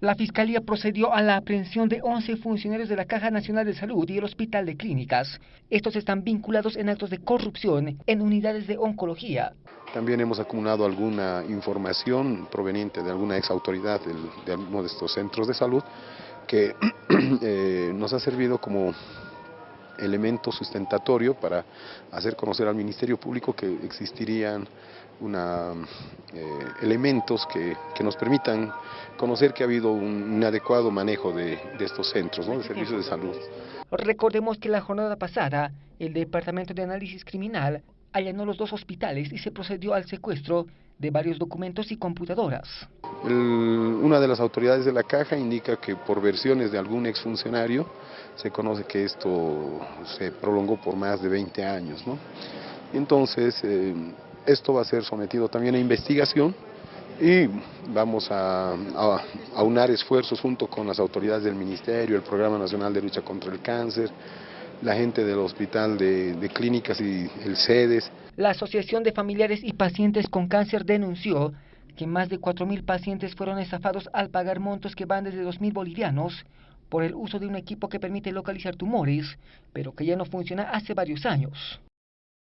La Fiscalía procedió a la aprehensión de 11 funcionarios de la Caja Nacional de Salud y el Hospital de Clínicas. Estos están vinculados en actos de corrupción en unidades de oncología. También hemos acumulado alguna información proveniente de alguna ex autoridad de alguno de estos centros de salud que eh, nos ha servido como elemento sustentatorio para hacer conocer al Ministerio Público que existirían una, eh, elementos que, nos permitan conocer que ha habido un, adecuado manejo de, estos centros de servicios de salud. Recordemos que la jornada pasada el Departamento de Análisis Criminal allanó los dos hospitales y se procedió al secuestro de varios documentos y computadoras. una de las autoridades de la caja indica que por versiones de algún exfuncionario se conoce que esto se prolongó por más de 20 años. ¿no? Entonces, eh, esto va a ser sometido también a investigación y vamos a, a, a unar esfuerzos junto con las autoridades del Ministerio, el Programa Nacional de Lucha contra el Cáncer, la gente del Hospital de, Clínicas y el CEDES. La Asociación de Familiares y Pacientes con Cáncer denunció que más de 4.000 pacientes fueron estafados al pagar montos que van desde 2.000 bolivianos por el uso de un equipo que permite localizar tumores, pero que ya no funciona hace varios años.